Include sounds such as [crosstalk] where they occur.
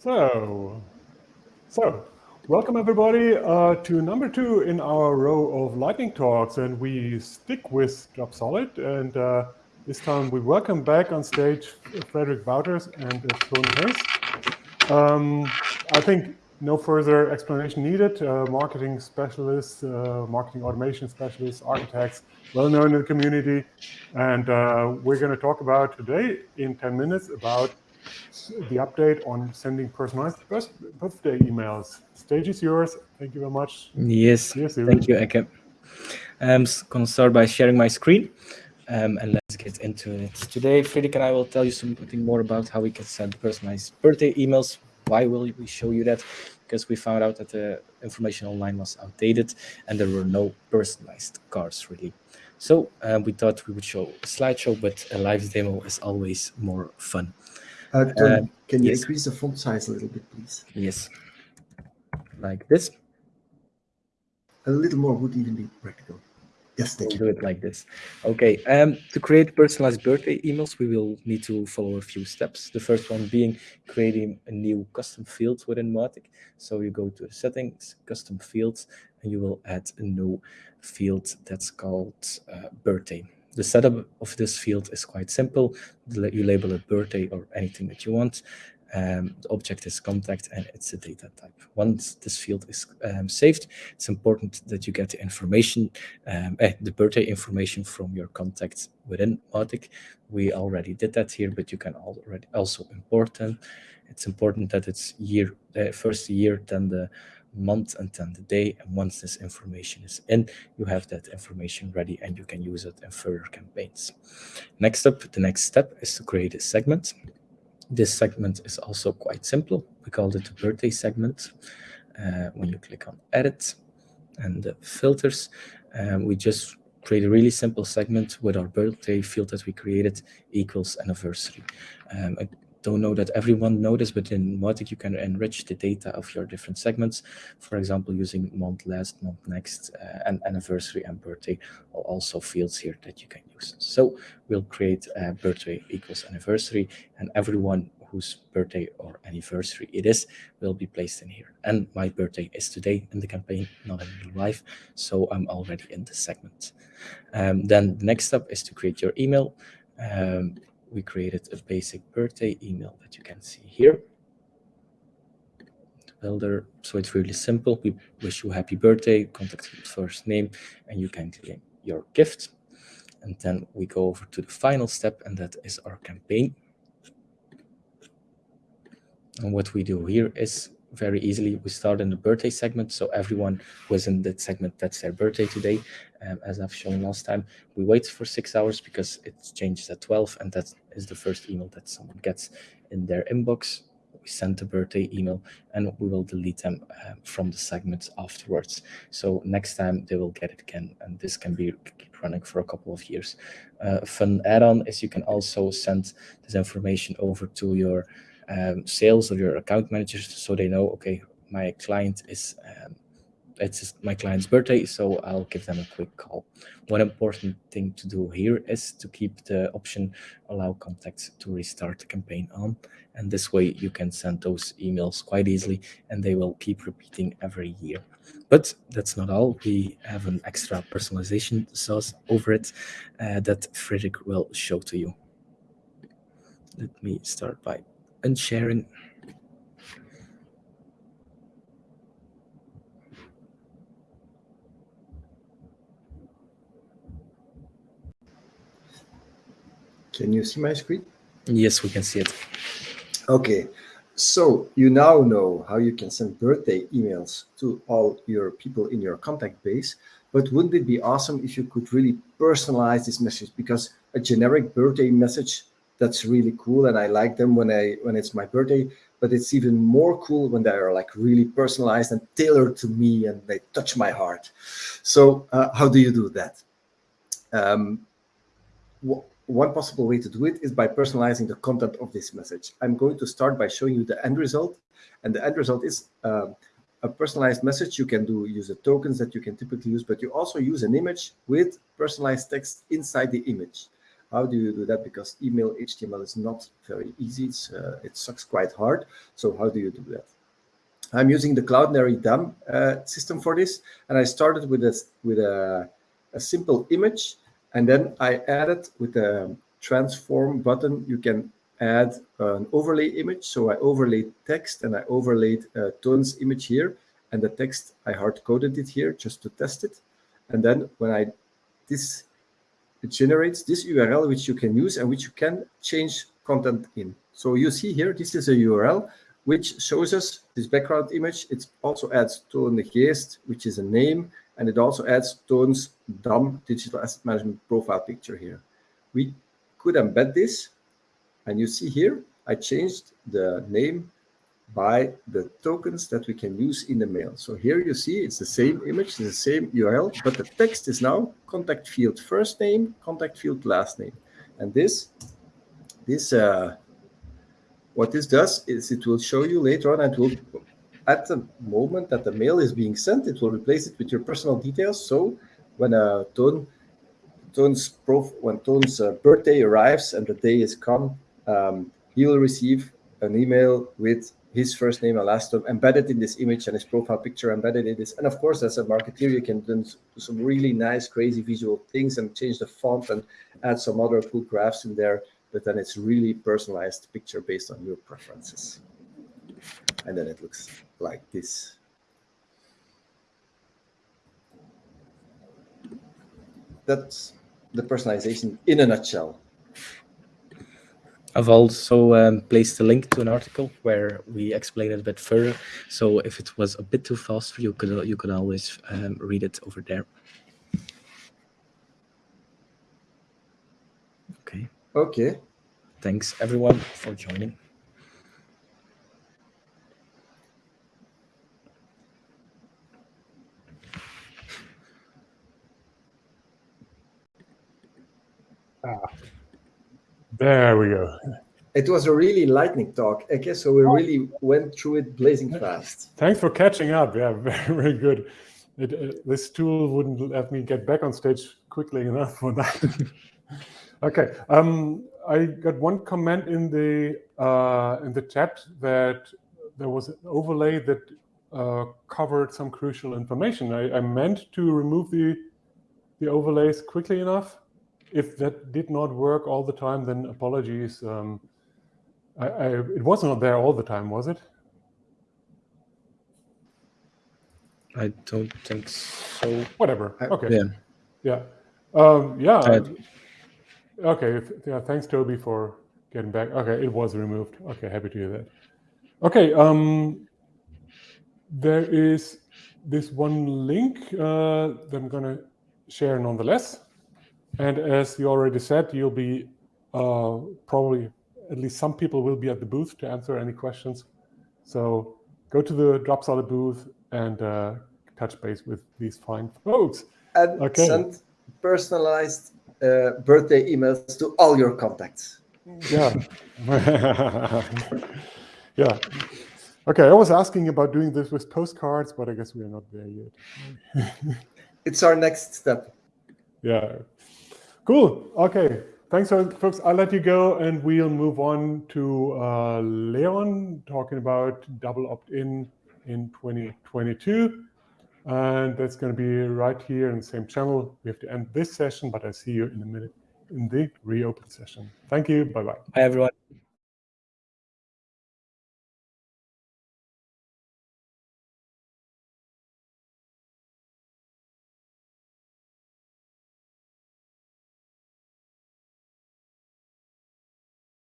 So, so welcome everybody uh, to number two in our row of lightning talks, and we stick with Dropsolid. And uh, this time we welcome back on stage Frederick Wouters and Tony Hayes. Um, I think no further explanation needed. Uh, marketing specialists, uh, marketing automation specialists, architects, well known in the community. And uh, we're going to talk about today in 10 minutes about the update on sending personalized birthday emails. Stage is yours. Thank you very much. Yes, yes thank you, Eke. I'm going to start by sharing my screen. Um, and let's get into it. Today, Frederick and I will tell you something more about how we can send personalized birthday emails why will we show you that? Because we found out that the information online was outdated and there were no personalized cards really. So um, we thought we would show a slideshow, but a live demo is always more fun. Uh, uh, can you yes. increase the font size a little bit, please? Yes, like this. A little more would even be practical. Yes, thank we'll you. do it like this. Okay, um, to create personalized birthday emails, we will need to follow a few steps. The first one being creating a new custom field within Mautic. So you go to settings, custom fields, and you will add a new field that's called uh, birthday. The setup of this field is quite simple. You label it birthday or anything that you want, um, the object is contact and it's a data type. Once this field is um, saved, it's important that you get the information, um, eh, the birthday information from your contacts within Mautic. We already did that here, but you can already also import them. It's important that it's year, uh, first year, then the month and then the day. And once this information is in, you have that information ready and you can use it in further campaigns. Next up, the next step is to create a segment. This segment is also quite simple. We call it the birthday segment. Uh, when you click on edit and the filters, um, we just create a really simple segment with our birthday field that we created equals anniversary. Um, don't know that everyone knows, but in Mautic you can enrich the data of your different segments. For example, using month last, month next, uh, and anniversary and birthday are also fields here that you can use. So we'll create a birthday equals anniversary, and everyone whose birthday or anniversary it is will be placed in here. And my birthday is today in the campaign, not in real life, so I'm already in the segment. Um, then the next step is to create your email. Um, we created a basic birthday email that you can see here. Builder, so it's really simple. We wish you happy birthday, contact first name, and you can claim your gift. And then we go over to the final step, and that is our campaign. And what we do here is very easily, we start in the birthday segment. So everyone who is in that segment, that's their birthday today. Um, as I've shown last time, we wait for six hours because it changes at 12. And that is the first email that someone gets in their inbox. We send the birthday email and we will delete them uh, from the segments afterwards. So next time they will get it again. And this can be running for a couple of years. Uh, fun add-on is you can also send this information over to your um, sales or your account managers so they know, okay, my client is, um, it's my client's birthday, so I'll give them a quick call. One important thing to do here is to keep the option allow contacts to restart the campaign on. And this way you can send those emails quite easily and they will keep repeating every year. But that's not all. We have an extra personalization sauce over it uh, that Frederick will show to you. Let me start by unsharing. sharing. Can you see my screen? Yes, we can see it. Okay, so you now know how you can send birthday emails to all your people in your contact base, but wouldn't it be awesome if you could really personalize this message? Because a generic birthday message that's really cool and I like them when I when it's my birthday but it's even more cool when they are like really personalized and tailored to me and they touch my heart so uh, how do you do that um, one possible way to do it is by personalizing the content of this message I'm going to start by showing you the end result and the end result is uh, a personalized message you can do use the tokens that you can typically use but you also use an image with personalized text inside the image How do you do that? Because email HTML is not very easy. It's, uh, it sucks quite hard. So how do you do that? I'm using the Cloudinary DAM uh, system for this. And I started with, a, with a, a simple image. And then I added with a transform button, you can add an overlay image. So I overlaid text and I overlaid uh, Toon's image here. And the text, I hard-coded it here just to test it. And then when I, this, it generates this URL which you can use and which you can change content in. So you see here, this is a URL which shows us this background image. It also adds Toon Geest, which is a name, and it also adds Toon's DAM digital asset management profile picture here. We could embed this, and you see here, I changed the name by the tokens that we can use in the mail. So here you see it's the same image, the same URL, but the text is now contact field first name, contact field last name. And this, this, uh, what this does is it will show you later on and will, at the moment that the mail is being sent, it will replace it with your personal details. So when a Toon, Toon's prof, when Toon's uh, birthday arrives and the day is come, um, he will receive an email with his first name and last name embedded in this image and his profile picture embedded in this. And of course, as a marketeer, you can do some really nice, crazy visual things and change the font and add some other cool graphs in there. But then it's really personalized picture based on your preferences. And then it looks like this. That's the personalization in a nutshell. I've also um, placed a link to an article where we explain it a bit further. So if it was a bit too fast for you, could you could always um, read it over there. Okay. Okay. Thanks everyone for joining. Ah. There we go. It was a really lightning talk. Okay, so we really went through it blazing fast. Thanks for catching up. Yeah, [laughs] very, very good. It, uh, this tool wouldn't let me get back on stage quickly enough for that. [laughs] okay, um, I got one comment in the uh, in the chat that there was an overlay that uh, covered some crucial information. I, I meant to remove the the overlays quickly enough, if that did not work all the time, then apologies. Um, I, I, it was not there all the time, was it? I don't think so. Whatever. Okay. Yeah. Yeah. Um, yeah. Okay. Yeah. Thanks, Toby, for getting back. Okay, it was removed. Okay, happy to hear that. Okay. Um, there is this one link uh, that I'm going to share nonetheless. And as you already said, you'll be uh, probably, at least some people will be at the booth to answer any questions. So go to the Dropsolid booth and uh, touch base with these fine folks. And okay. send personalized uh, birthday emails to all your contacts. Yeah. [laughs] yeah. Okay, I was asking about doing this with postcards, but I guess we are not there yet. it's our next step. Yeah. Cool. Okay. Thanks, folks. I'll let you go, and we'll move on to uh, Leon talking about double opt-in in 2022. And that's going to be right here in the same channel. We have to end this session, but I see you in a minute in the reopen session. Thank you. Bye-bye. Bye, everyone.